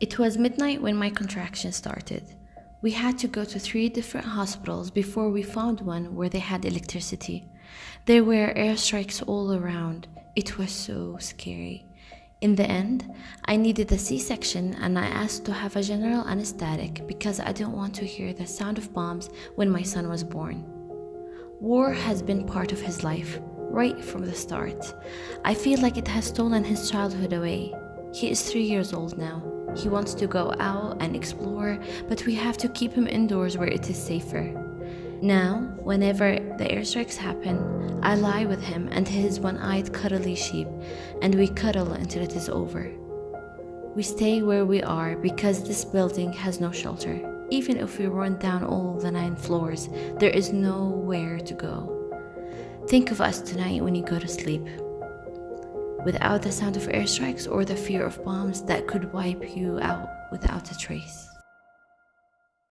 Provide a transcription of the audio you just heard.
It was midnight when my contraction started. We had to go to three different hospitals before we found one where they had electricity. There were airstrikes all around. It was so scary. In the end, I needed a C section and I asked to have a general anesthetic because I didn't want to hear the sound of bombs when my son was born. War has been part of his life, right from the start. I feel like it has stolen his childhood away. He is three years old now. He wants to go out and explore, but we have to keep him indoors where it is safer. Now, whenever the airstrikes happen, I lie with him and his one eyed cuddly sheep, and we cuddle until it is over. We stay where we are because this building has no shelter. Even if we run down all the nine floors, there is nowhere to go. Think of us tonight when you go to sleep. Without the sound of airstrikes or the fear of bombs that could wipe you out without a trace.